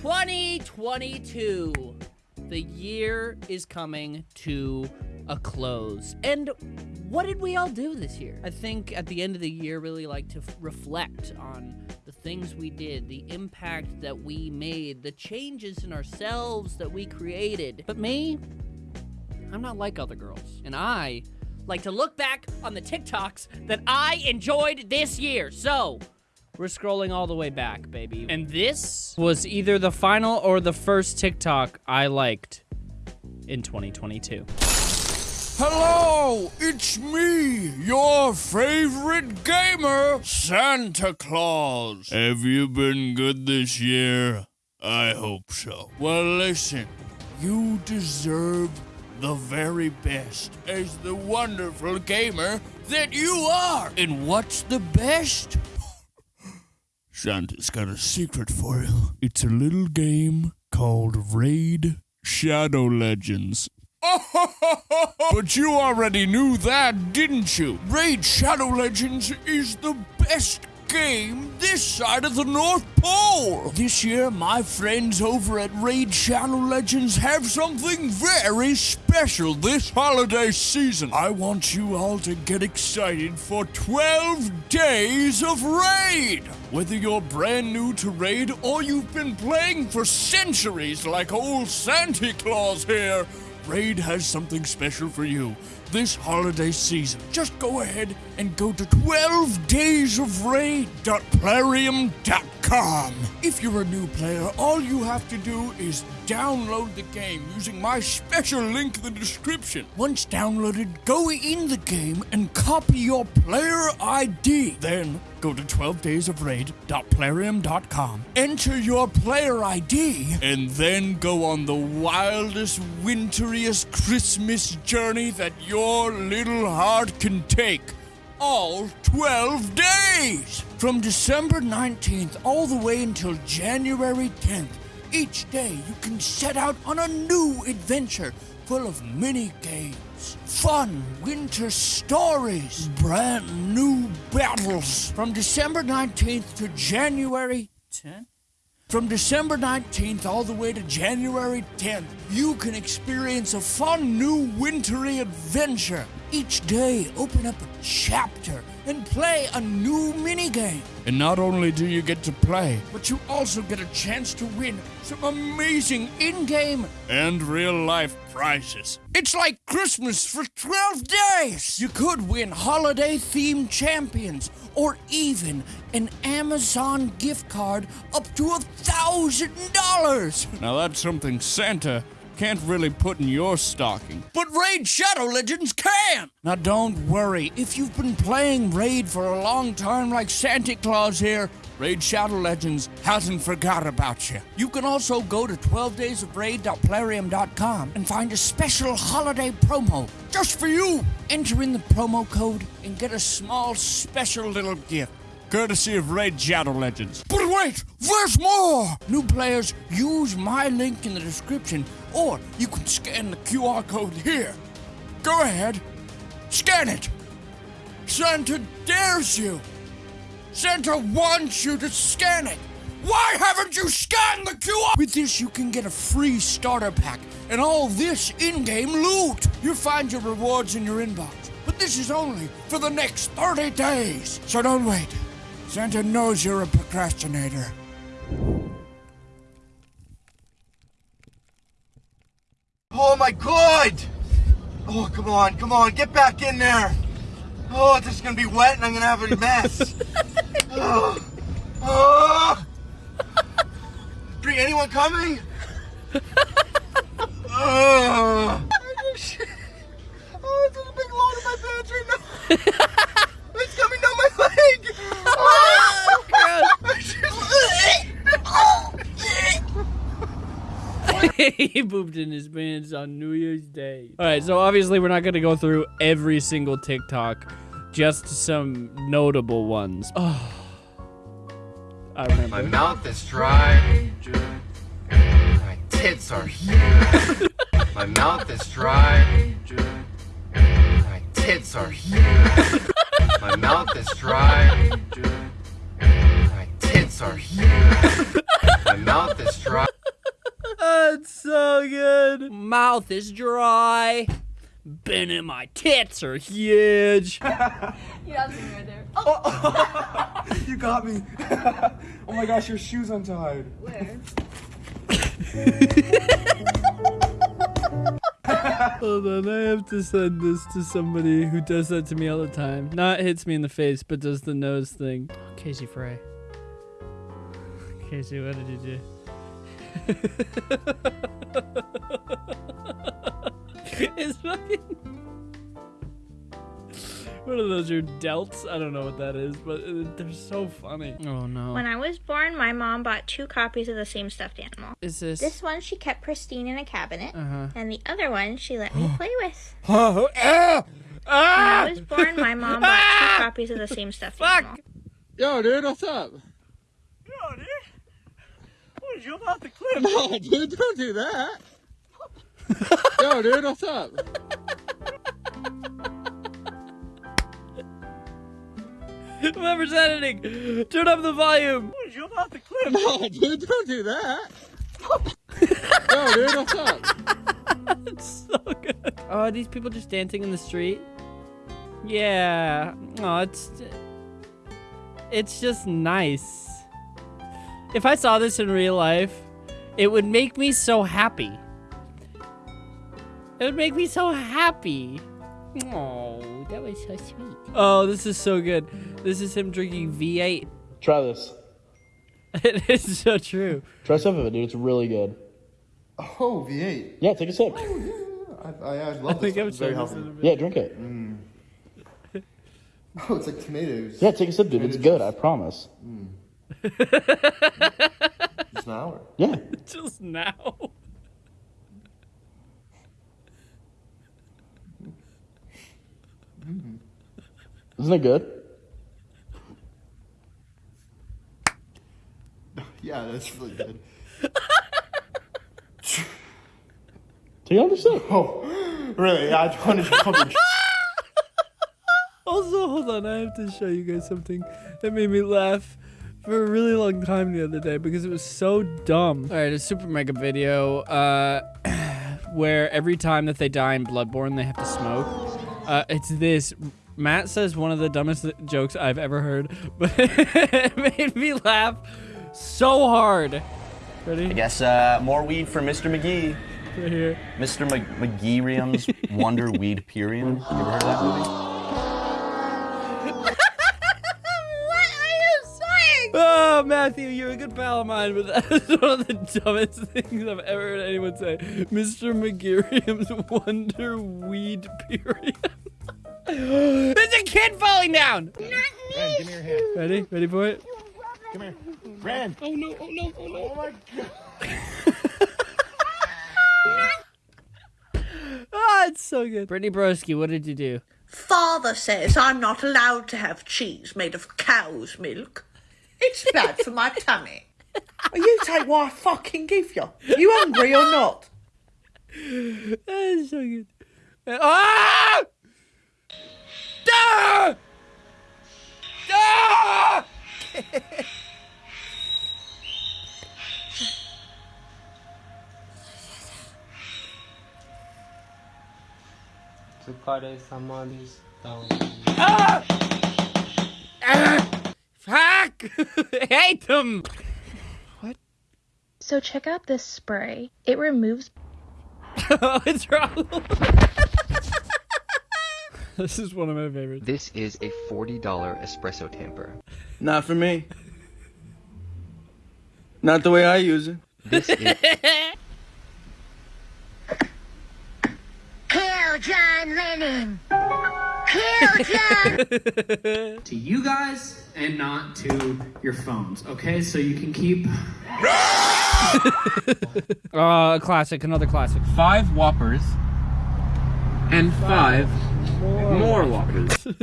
2022. The year is coming to a close. And what did we all do this year? I think at the end of the year, really like to f- reflect on the things we did, the impact that we made, the changes in ourselves that we created. But me, I'm not like other girls. And I like to look back on the TikToks that I enjoyed this year. So, we're scrolling all the way back, baby. And this was either the final or the first TikTok I liked in 2022. Hello, it's me, your favorite gamer, Santa Claus. Have you been good this year? I hope so. Well, listen, you deserve the very best as the wonderful gamer that you are. And what's the best? Santa's got a secret for you. It's a little game called Raid Shadow Legends. but you already knew that, didn't you? Raid Shadow Legends is the best game this side of the North Pole. This year, my friends over at Raid Shadow Legends have something very special this holiday season. I want you all to get excited for 12 days of Raid. Whether you're brand new to Raid or you've been playing for centuries like old Santa Claus here, Raid has something special for you this holiday season. Just go ahead and go to 12daysofraid.plarium.com. If you're a new player, all you have to do is download the game using my special link in the description. Once downloaded, go in the game and copy your player ID. Then go to 12daysofraid.plarium.com, enter your player ID, and then go on the wildest, winteriest Christmas journey that your little heart can take. All 12 days! From December 19th all the way until January 10th. Each day you can set out on a new adventure full of mini games, fun winter stories, brand new battles. From December 19th to January 10th? From December 19th all the way to January 10th, you can experience a fun new wintry adventure. Each day, open up a chapter and play a new minigame. And not only do you get to play, but you also get a chance to win some amazing in game and real life prizes. It's like Christmas for 12 days! You could win holiday themed champions or even an Amazon gift card up to a thousand dollars. Now that's something Santa can't really put in your stocking. But Raid Shadow Legends can! Now don't worry, if you've been playing Raid for a long time like Santa Claus here, Raid Shadow Legends hasn't forgot about you. You can also go to 12daysofraid.plarium.com and find a special holiday promo just for you. Enter in the promo code and get a small special little gift courtesy of Raid Shadow Legends. But wait, there's more! New players use my link in the description, or you can scan the QR code here. Go ahead, scan it. Santa dares you. Santa wants you to scan it. Why haven't you scanned the QR? With this, you can get a free starter pack and all this in-game loot. You'll find your rewards in your inbox, but this is only for the next 30 days. So don't wait. Santa knows you're a procrastinator. Oh my god! Oh, come on, come on, get back in there! Oh, this is gonna be wet and I'm gonna have a mess. oh. Oh. Bring anyone coming? oh. oh, it's a big load in my pants right now. it's coming down my leg. he pooped in his pants on New Year's Day. All right, so obviously we're not going to go through every single TikTok, just some notable ones. Oh, I remember. My mouth is dry. My tits are huge. My mouth is dry. My tits are huge. My mouth is dry. My tits are huge. My mouth is dry. That's so good. Mouth is dry. Been in my tits are huge. You have me right there. Oh, You got me. oh my gosh, your shoe's untied. where? Hold on, I have to send this to somebody who does that to me all the time. Not hits me in the face, but does the nose thing. Casey Frey. Casey, what did you do? it's fucking. What are those? Your delts? I don't know what that is, but uh, they're so funny. Oh no. When I was born, my mom bought two copies of the same stuffed animal. is this? This one she kept pristine in a cabinet, Uh huh. and the other one she let me play with. Oh, ah! When I Ah! was born, my mom bought two copies of the same stuffed animal. Fuck! Yo, dude, what's up? Yo, dude. You jump off the cliff? No, dude, don't do that. Yo, dude, what's up? Whoever's editing, turn up the volume. What did you jump off the cliff? No, dude, don't do that. Yo, dude, what's up? It's so good. Oh, are these people just dancing in the street? Yeah. Oh, it's it's just nice. If I saw this in real life, it would make me so happy. It would make me so happy. Oh, that was so sweet. Oh, this is so good. This is him drinking V8. Try this. It is so true. Try some of it, dude. It's really good. Oh, V8. Yeah, take a sip. Oh, I, I, I I love think this. I'm It's very healthy. in. Yeah, drink it. Mm. Oh, it's like tomatoes. Yeah, take a sip, dude. It's good. I promise. Mm. Just an hour. Yeah. Just now. Isn't it good? Yeah, that's really good. Do you understand? Oh, really? I wanted to come and Also, hold on, I have to show you guys something that made me laugh for a really long time the other day because it was so dumb. All right, a super mega video uh, where every time that they die in Bloodborne, they have to smoke. Uh, it's this. Matt says one of the dumbest jokes I've ever heard, but it made me laugh so hard. Ready? I guess uh, more weed for Mr. McGee. Right here. Mr. Mc- McGeerium's Wonder Weed Purium. You ever heard of that movie? Saying? Oh, Matthew, you're a good pal of mine, but that is one of the dumbest things I've ever heard anyone say. Mr. McGeerium's Wonder Weed Purium. There's a kid falling down! Not me. Give me your hand. Ready? Ready for it? Come here. Brand. Oh no, oh no, oh no. Oh my god. Ah, it's so good. Brittany Broski, what did you do? Father says I'm not allowed to have cheese made of cow's milk. It's bad for my tummy. Well, you take what I fucking give you. You hungry or not? That is so good. Ah! Ah! Ah! Fuck! hate them! What? So check out this spray. It removes oh, it's wrong. this is one of my favorites. This is a $40 espresso tamper. Not for me. Not the way I use it. This is Kill John Lennon. Kill John. to you guys and not to your phones, okay? So you can keep Uh, classic, another classic. five Whoppers and five more Whoppers.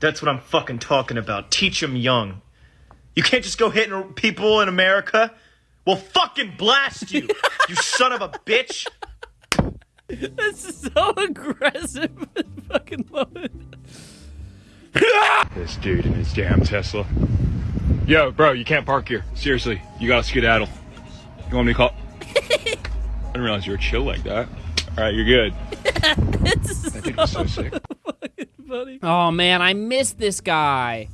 That's what I'm fucking talking about. Teach them young. You can't just go hitting people in America. We'll fucking blast you, you son of a bitch. This is so aggressive. I fucking love this dude and his damn Tesla. Yo, bro, you can't park here. Seriously, you gotta skedaddle. You want me to call? I didn't realize you were chill like that. All right, you're good. that dude was so sick. Oh man, I missed this guy.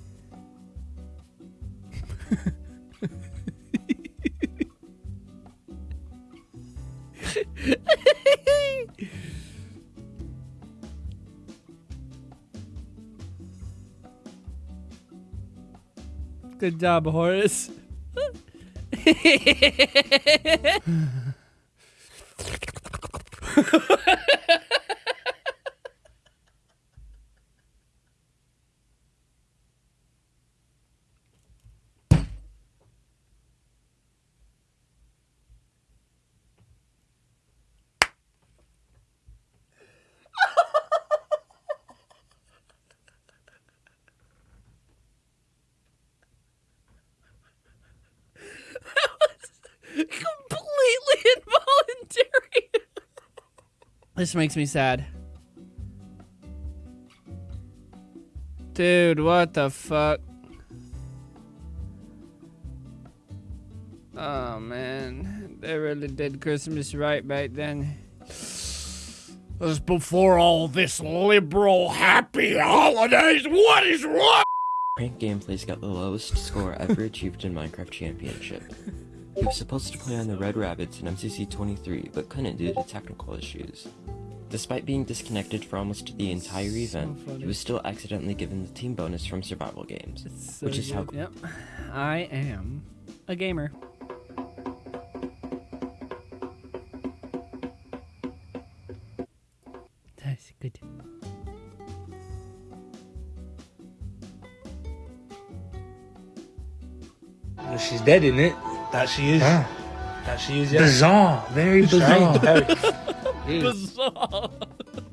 Good job, Horace. this makes me sad. Dude, what the fuck? Oh man, they really did Christmas right back then. This before all this liberal happy holidays. What is wrong? Prank Gameplays got the lowest score ever achieved in Minecraft Championship. He was supposed to play on the Red Rabbits in MCC 23, but couldn't due to technical issues. Despite being disconnected for almost the entire event, he was still accidentally given the team bonus from survival games, So which is how good. Yep. I am a gamer. That's good. She's dead, isn't it? That she is. Huh. That she is. Yeah. Bizarre. Very bizarre. very- Bizarre.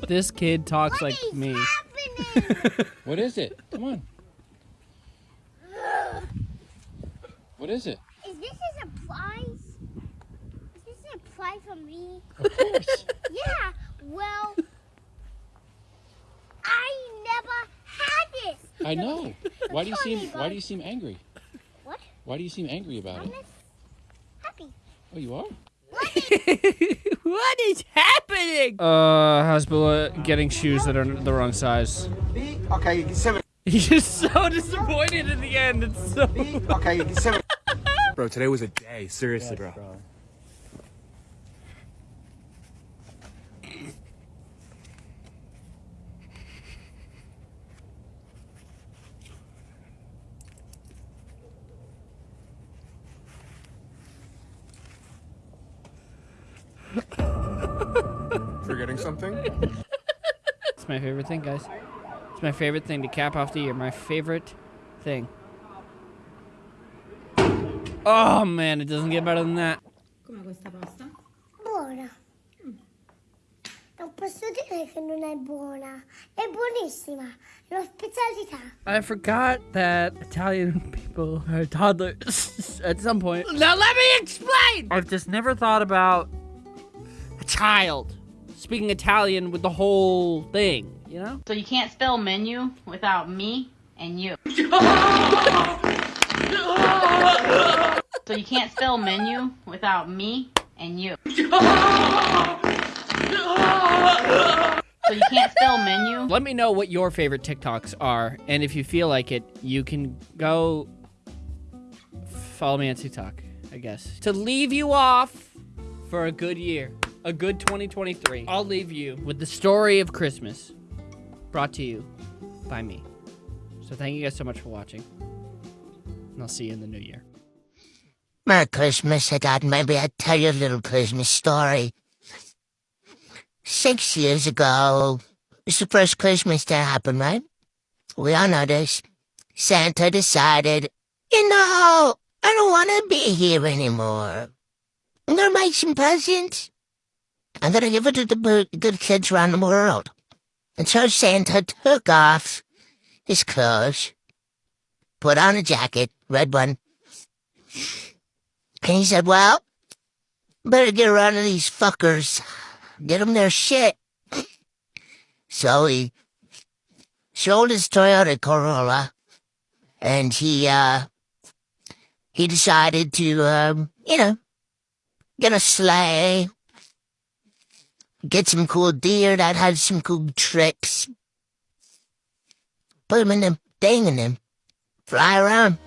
this kid talks like me. What is it? Come on. What is it? Is this a surprise? Is this a surprise for me? Of course. yeah, well, I never had this. I know. Why do you seem Why do you seem angry? What? Why do you seem angry about I'm it? Just happy. Oh, you are. what is happening? Uh, Hasbulla getting shoes that are the wrong size. Okay, seven. He's just so disappointed in the end. It's so. Okay, seven. Bro, today was a day. Seriously, bro. Forgetting something? It's my favorite thing, guys. It's my favorite thing to cap off the year. My favorite thing. Oh man, it doesn't get better than that. Come questa pasta? Buona. Non posso dire che non è buona. È buonissima. È una specialità. I forgot that Italian people are toddlers at some point. Now let me explain! I've just never thought about a child speaking Italian with the whole thing, you know? So you can't spell menu without me and you. so you can't spell menu without me and you. So you can't spell menu. Let me know what your favorite TikToks are, and if you feel like it, you can go follow me on TikTok, I guess. To leave you off for a good year, a good 2023, I'll leave you with the story of Christmas brought to you by me. So thank you guys so much for watching, and I'll see you in the new year. Merry Christmas. I thought maybe I'd tell you a little Christmas story. Six years ago, it's the first Christmas that happened, right? We all know this. Santa decided, you know, I don't want to be here anymore. I'm gonna make some presents. I'm gonna give it to the good kids around the world. And so Santa took off his clothes, put on a jacket, red one, and he said, well, better get around to these fuckers. Get them their shit. So he sold his Toyota Corolla, and he uh he decided to um you know get a sleigh, get some cool deer that had some cool tricks, put him in the thing and then fly around.